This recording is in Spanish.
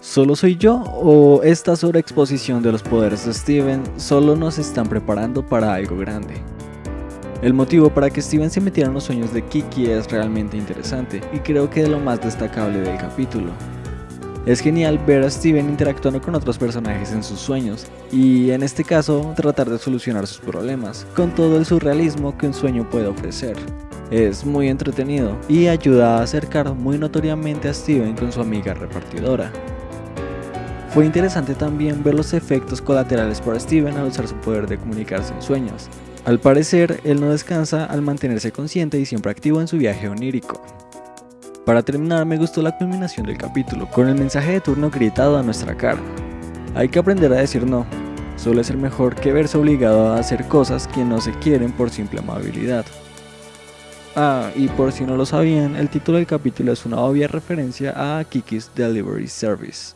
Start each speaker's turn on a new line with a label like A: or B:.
A: ¿Solo soy yo o esta sobreexposición de los poderes de Steven solo nos están preparando para algo grande? El motivo para que Steven se metiera en los sueños de Kiki es realmente interesante y creo que es lo más destacable del capítulo. Es genial ver a Steven interactuando con otros personajes en sus sueños y en este caso tratar de solucionar sus problemas, con todo el surrealismo que un sueño puede ofrecer. Es muy entretenido y ayuda a acercar muy notoriamente a Steven con su amiga repartidora. Fue interesante también ver los efectos colaterales para Steven al usar su poder de comunicarse en sueños. Al parecer, él no descansa al mantenerse consciente y siempre activo en su viaje onírico. Para terminar, me gustó la culminación del capítulo, con el mensaje de turno gritado a nuestra cara. Hay que aprender a decir no, suele ser mejor que verse obligado a hacer cosas que no se quieren por simple amabilidad. Ah, y por si no lo sabían, el título del capítulo es una obvia referencia a Kiki's Delivery Service.